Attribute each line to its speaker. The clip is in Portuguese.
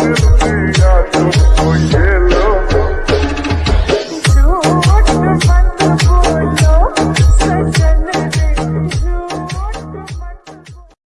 Speaker 1: Eu